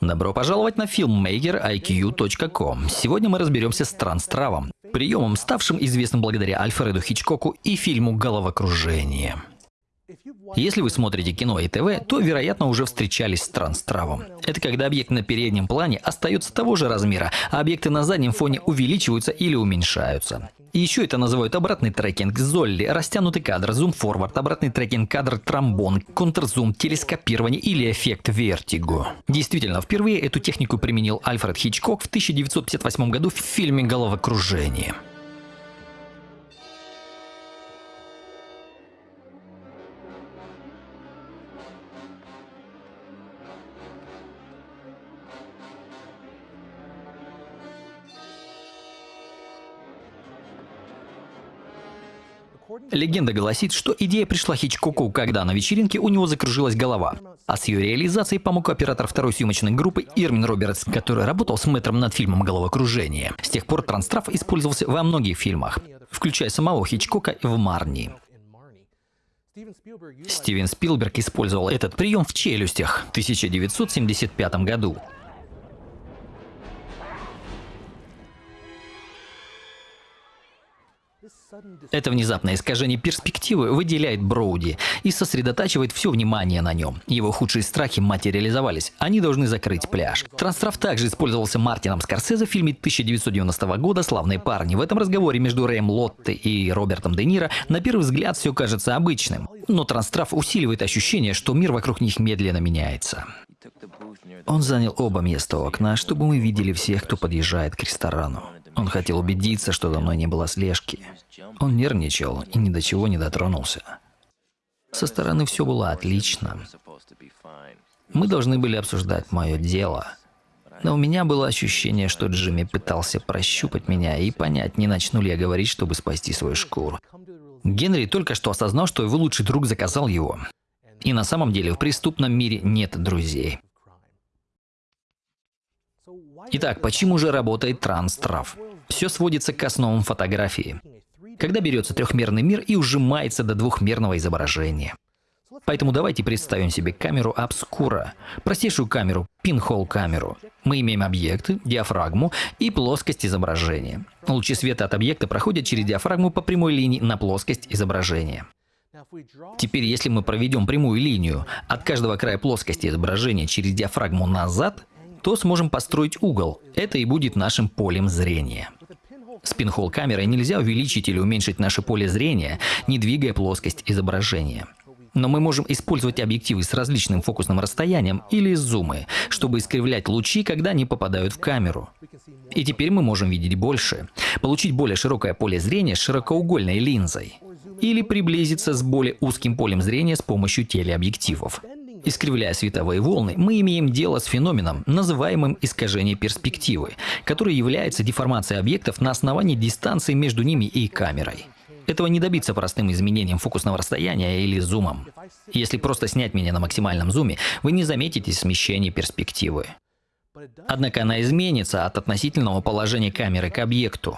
Добро пожаловать на filmmakeriq.com. Сегодня мы разберемся с транстравом, приемом, ставшим известным благодаря Альфреду Хичкоку и фильму «Головокружение». Если вы смотрите кино и ТВ, то, вероятно, уже встречались с транстравом. Это когда объект на переднем плане остается того же размера, а объекты на заднем фоне увеличиваются или уменьшаются. И еще это называют обратный трекинг, золли, растянутый кадр, зум-форвард, обратный трекинг кадр, тромбон, контрзум, телескопирование или эффект вертиго. Действительно, впервые эту технику применил Альфред Хичкок в 1958 году в фильме «Головокружение». Легенда гласит, что идея пришла Хичкоку, когда на вечеринке у него закружилась голова. А с ее реализацией помог оператор второй съемочной группы Ирмин Робертс, который работал с мэтром над фильмом «Головокружение». С тех пор транстрав использовался во многих фильмах, включая самого Хичкока в «Марни». Стивен Спилберг использовал этот прием в «Челюстях» в 1975 году. Это внезапное искажение перспективы выделяет Броуди и сосредотачивает все внимание на нем. Его худшие страхи материализовались. Они должны закрыть пляж. Транстрав также использовался Мартином Скорсезе в фильме 1990 года «Славные парни». В этом разговоре между Рэем Лотте и Робертом Де Ниро на первый взгляд все кажется обычным. Но Транстрав усиливает ощущение, что мир вокруг них медленно меняется. Он занял оба места у окна, чтобы мы видели всех, кто подъезжает к ресторану. Он хотел убедиться, что за мной не было слежки. Он нервничал и ни до чего не дотронулся. Со стороны все было отлично. Мы должны были обсуждать мое дело. Но у меня было ощущение, что Джимми пытался прощупать меня и понять, не начну ли я говорить, чтобы спасти свою шкуру. Генри только что осознал, что его лучший друг заказал его. И на самом деле в преступном мире нет друзей. Итак, почему же работает транс-трав? Все сводится к основам фотографии. Когда берется трехмерный мир и ужимается до двухмерного изображения. Поэтому давайте представим себе камеру обскура, простейшую камеру, пинхол камеру. Мы имеем объекты, диафрагму и плоскость изображения. Лучи света от объекта проходят через диафрагму по прямой линии на плоскость изображения. Теперь, если мы проведем прямую линию от каждого края плоскости изображения через диафрагму назад, то сможем построить угол. Это и будет нашим полем зрения. С пинхол камерой нельзя увеличить или уменьшить наше поле зрения, не двигая плоскость изображения. Но мы можем использовать объективы с различным фокусным расстоянием или зумы, чтобы искривлять лучи, когда они попадают в камеру. И теперь мы можем видеть больше, получить более широкое поле зрения с широкоугольной линзой или приблизиться с более узким полем зрения с помощью телеобъективов. Искривляя световые волны, мы имеем дело с феноменом, называемым искажение перспективы, который является деформацией объектов на основании дистанции между ними и камерой. Этого не добиться простым изменением фокусного расстояния или зумом. Если просто снять меня на максимальном зуме, вы не заметите смещение перспективы. Однако она изменится от относительного положения камеры к объекту.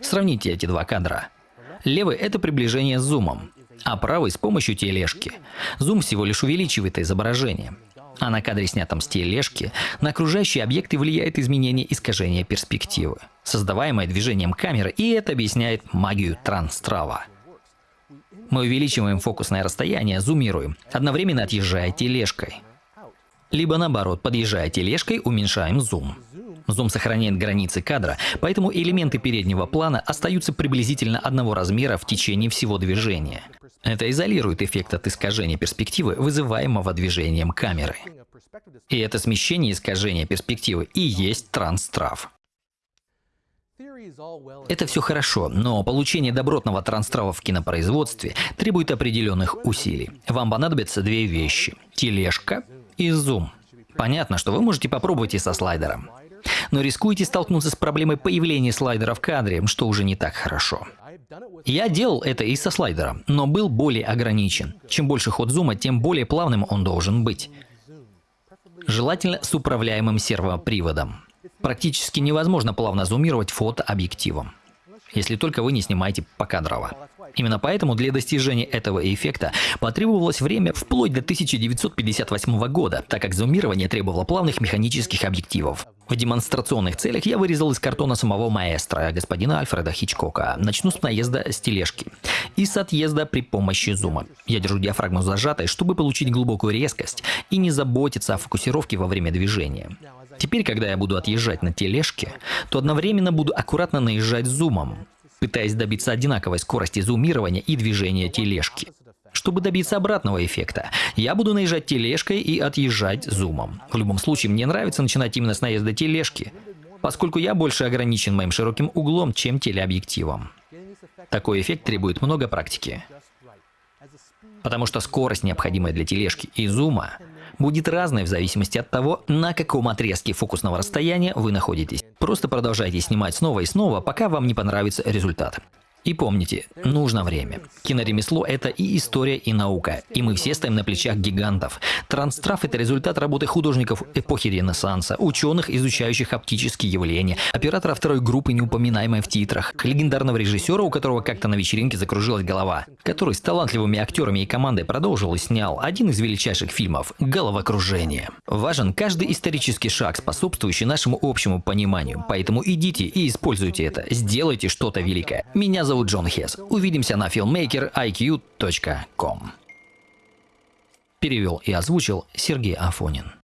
Сравните эти два кадра. Левый – это приближение с зумом, а правый с помощью тележки. Зум всего лишь увеличивает изображение. А на кадре, снятом с тележки, на окружающие объекты влияет изменение искажения перспективы, создаваемое движением камеры, и это объясняет магию транстрава. Мы увеличиваем фокусное расстояние, зумируем, одновременно отъезжая тележкой. Либо наоборот, подъезжая тележкой, уменьшаем зум. Зум сохраняет границы кадра, поэтому элементы переднего плана остаются приблизительно одного размера в течение всего движения. Это изолирует эффект от искажения перспективы, вызываемого движением камеры. И это смещение искажения перспективы и есть транстрав. Это все хорошо, но получение добротного транстрава в кинопроизводстве требует определенных усилий. Вам понадобятся две вещи – тележка и зум. Понятно, что вы можете попробовать и со слайдером. Но рискуете столкнуться с проблемой появления слайдера в кадре, что уже не так хорошо. Я делал это и со слайдером, но был более ограничен. Чем больше ход зума, тем более плавным он должен быть. Желательно с управляемым сервоприводом. Практически невозможно плавно зумировать фотообъективом, если только вы не снимаете покадрово. Именно поэтому для достижения этого эффекта потребовалось время вплоть до 1958 года, так как зумирование требовало плавных механических объективов. В демонстрационных целях я вырезал из картона самого маэстро, господина Альфреда Хичкока. Начну с наезда с тележки и с отъезда при помощи зума. Я держу диафрагму зажатой, чтобы получить глубокую резкость и не заботиться о фокусировке во время движения. Теперь, когда я буду отъезжать на тележке, то одновременно буду аккуратно наезжать зумом, пытаясь добиться одинаковой скорости зумирования и движения тележки. Чтобы добиться обратного эффекта, я буду наезжать тележкой и отъезжать зумом. В любом случае, мне нравится начинать именно с наезда тележки, поскольку я больше ограничен моим широким углом, чем телеобъективом. Такой эффект требует много практики. Потому что скорость, необходимая для тележки и зума, будет разной в зависимости от того, на каком отрезке фокусного расстояния вы находитесь. Просто продолжайте снимать снова и снова, пока вам не понравится результат. И помните, нужно время. Киноремесло – это и история, и наука. И мы все стоим на плечах гигантов. Транстрав – это результат работы художников эпохи Ренессанса, ученых, изучающих оптические явления, оператора второй группы, неупоминаемой в титрах, легендарного режиссера, у которого как-то на вечеринке закружилась голова, который с талантливыми актерами и командой продолжил и снял один из величайших фильмов «Головокружение». Важен каждый исторический шаг, способствующий нашему общему пониманию. Поэтому идите и используйте это. Сделайте что-то великое. Меня зовут Джон Хес. Увидимся на filmmakeriq.com. Перевел и озвучил Сергей Афонин.